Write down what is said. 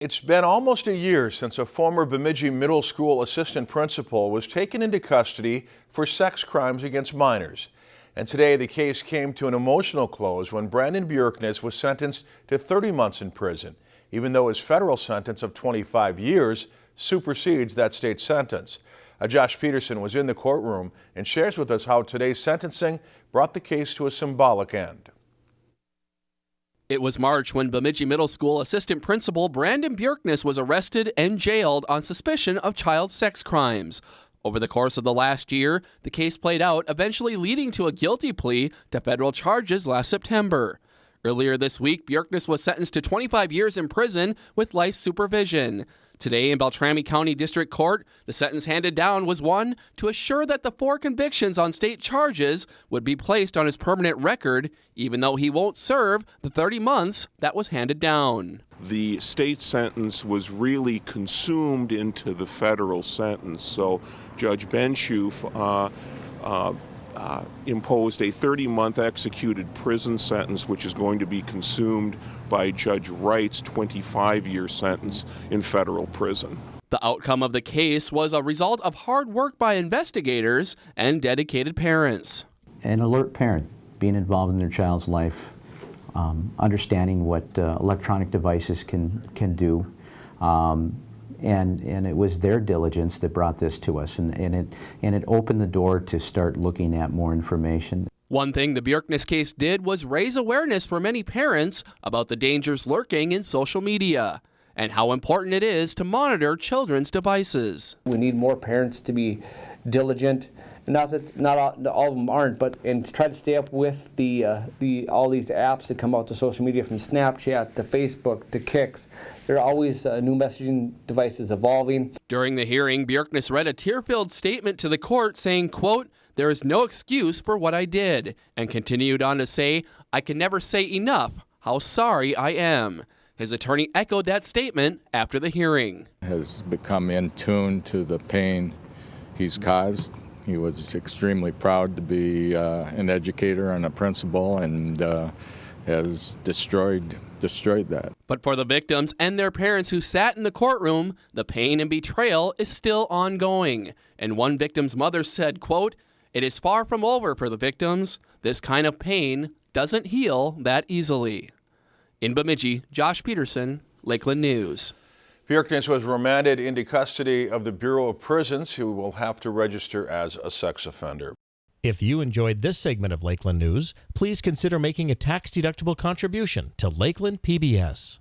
It's been almost a year since a former Bemidji Middle School assistant principal was taken into custody for sex crimes against minors. And today the case came to an emotional close when Brandon Bjerknes was sentenced to 30 months in prison, even though his federal sentence of 25 years supersedes that state sentence. Uh, Josh Peterson was in the courtroom and shares with us how today's sentencing brought the case to a symbolic end. It was March when Bemidji Middle School assistant principal Brandon Bjerknes was arrested and jailed on suspicion of child sex crimes. Over the course of the last year, the case played out, eventually leading to a guilty plea to federal charges last September. Earlier this week, Bjerknes was sentenced to 25 years in prison with life supervision. Today in Beltrami County District Court, the sentence handed down was one to assure that the four convictions on state charges would be placed on his permanent record, even though he won't serve the 30 months that was handed down. The state sentence was really consumed into the federal sentence, so Judge Benshoof uh, uh, uh, imposed a 30 month executed prison sentence, which is going to be consumed by Judge Wright's 25 year sentence in federal prison. The outcome of the case was a result of hard work by investigators and dedicated parents. An alert parent being involved in their child's life, um, understanding what uh, electronic devices can, can do, um, and, and it was their diligence that brought this to us, and, and, it, and it opened the door to start looking at more information. One thing the Bjerknes case did was raise awareness for many parents about the dangers lurking in social media and how important it is to monitor children's devices. We need more parents to be diligent not that not all, all, of them aren't, but and to try to stay up with the uh, the all these apps that come out to social media from Snapchat to Facebook to Kicks. There are always uh, new messaging devices evolving. During the hearing, Bjerknes read a tear-filled statement to the court saying, "quote There is no excuse for what I did," and continued on to say, "I can never say enough how sorry I am." His attorney echoed that statement after the hearing. Has become in tune to the pain he's caused he was extremely proud to be uh, an educator and a principal and uh, has destroyed destroyed that. But for the victims and their parents who sat in the courtroom, the pain and betrayal is still ongoing. And one victim's mother said, quote, "It is far from over for the victims. This kind of pain doesn't heal that easily." In Bemidji, Josh Peterson, Lakeland News. Bjerknes was remanded into custody of the Bureau of Prisons. He will have to register as a sex offender. If you enjoyed this segment of Lakeland News, please consider making a tax-deductible contribution to Lakeland PBS.